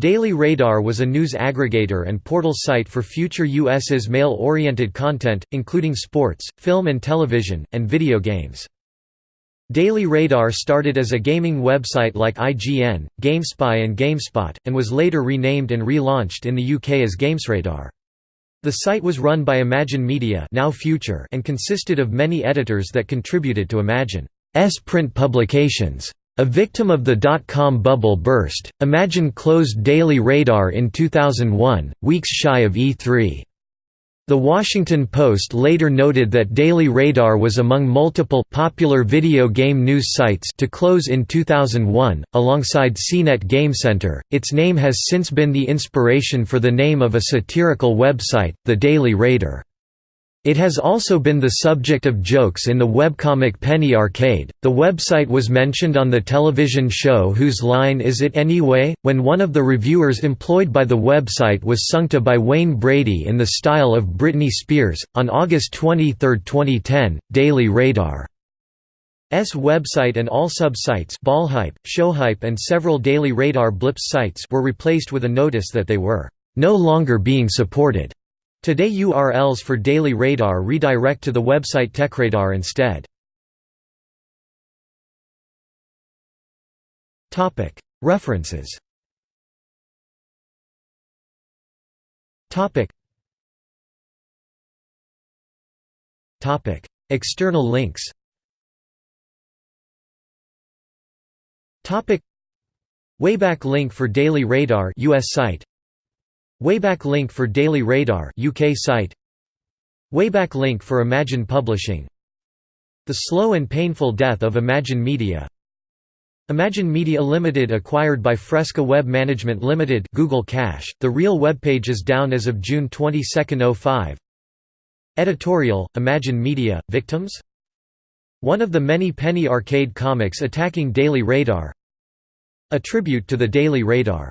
Daily Radar was a news aggregator and portal site for future US's male-oriented content, including sports, film and television, and video games. Daily Radar started as a gaming website like IGN, GameSpy and GameSpot, and was later renamed and relaunched in the UK as GamesRadar. The site was run by Imagine Media now Future and consisted of many editors that contributed to Imagine's print publications. A victim of the dot-com bubble burst, Imagine closed Daily Radar in 2001, weeks shy of E3. The Washington Post later noted that Daily Radar was among multiple popular video game news sites to close in 2001, alongside CNET Game Center. Its name has since been the inspiration for the name of a satirical website, The Daily Radar. It has also been the subject of jokes in the webcomic Penny Arcade. The website was mentioned on the television show Whose Line Is It Anyway? when one of the reviewers employed by the website was sung to by Wayne Brady in the style of Britney Spears. On August 23, 2010, Daily Radar S website and all sub-sites Ballhype, Showhype and several Daily Radar Blips sites were replaced with a notice that they were no longer being supported. Today URLs for Daily Radar redirect to the website TechRadar instead. References. External links. Wayback link for Daily Radar US site Wayback link for Daily Radar UK site. Wayback link for Imagine Publishing. The slow and painful death of Imagine Media. Imagine Media Limited acquired by Fresca Web Management Limited Google Cache The real webpage is down as of June 22, 05 Editorial Imagine Media Victims? One of the many penny arcade comics attacking Daily Radar. A tribute to the Daily Radar